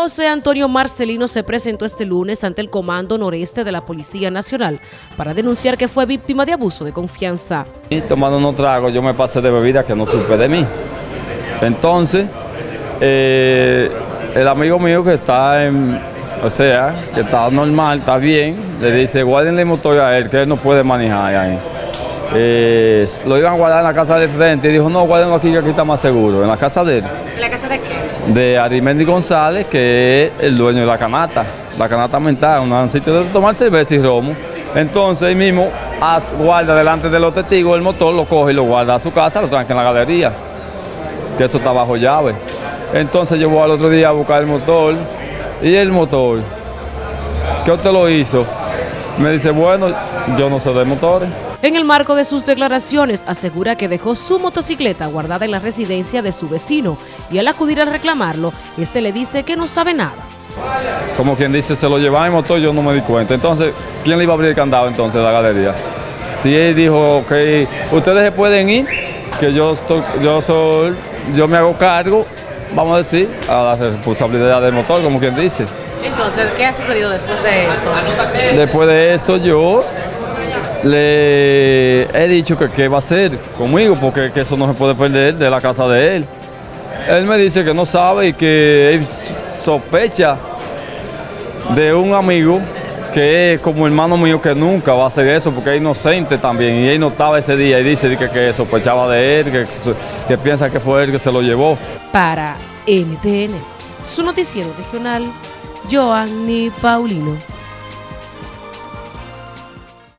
José Antonio Marcelino se presentó este lunes ante el Comando Noreste de la Policía Nacional para denunciar que fue víctima de abuso de confianza. Y tomando unos tragos, yo me pasé de bebida que no supe de mí. Entonces, eh, el amigo mío que está en, o sea, que está normal, está bien, le dice, guárdenle el motor a él, que él no puede manejar ahí. Eh, lo iban a guardar en la casa de frente y dijo, no, guárdenlo aquí que aquí está más seguro, en la casa de él. ¿En la casa de Arimendi González, que es el dueño de la canata. La canata mental, un sitio de tomar cerveza y romo. Entonces, ahí mismo, guarda delante de los testigos el motor, lo coge y lo guarda a su casa, lo tranca en la galería, que eso está bajo llave. Entonces, yo voy al otro día a buscar el motor, y el motor, ¿qué usted lo hizo? Me dice, bueno, yo no sé de motores. En el marco de sus declaraciones, asegura que dejó su motocicleta guardada en la residencia de su vecino y al acudir a reclamarlo, este le dice que no sabe nada. Como quien dice, se lo llevaba en motor, yo no me di cuenta. Entonces, ¿quién le iba a abrir el candado entonces de la galería? Si él dijo que ustedes se pueden ir, que yo, estoy, yo, soy, yo me hago cargo, vamos a decir, a la responsabilidad del motor, como quien dice. Entonces, ¿qué ha sucedido después de esto? Después de eso yo le he dicho que qué va a hacer conmigo, porque eso no se puede perder de la casa de él. Él me dice que no sabe y que él sospecha de un amigo que es como hermano mío que nunca va a hacer eso porque es inocente también y él no estaba ese día y dice que, que sospechaba de él, que, que piensa que fue él que se lo llevó. Para NTN, su noticiero regional, Joanny Paulino.